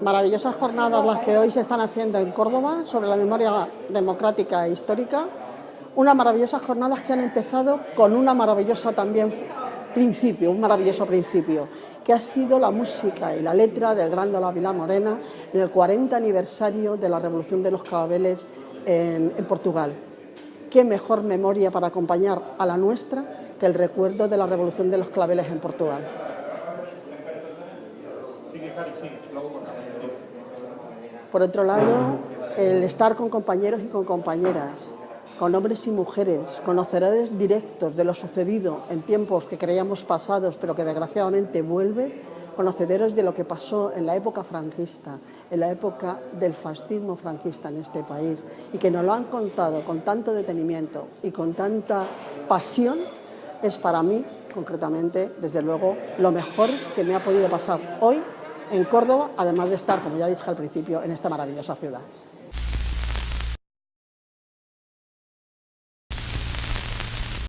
Maravillosas jornadas las que hoy se están haciendo en Córdoba sobre la memoria democrática e histórica. Unas maravillosas jornadas que han empezado con una maravillosa también principio, un maravilloso principio, que ha sido la música y la letra del gran Ávila Morena en el 40 aniversario de la Revolución de los Claveles en, en Portugal. ¿Qué mejor memoria para acompañar a la nuestra que el recuerdo de la Revolución de los Claveles en Portugal? Por otro lado, el estar con compañeros y con compañeras, con hombres y mujeres, conocedores directos de lo sucedido en tiempos que creíamos pasados, pero que desgraciadamente vuelve, conocedores de lo que pasó en la época franquista, en la época del fascismo franquista en este país, y que nos lo han contado con tanto detenimiento y con tanta pasión, es para mí, concretamente, desde luego, lo mejor que me ha podido pasar hoy en Córdoba, además de estar, como ya dije al principio, en esta maravillosa ciudad.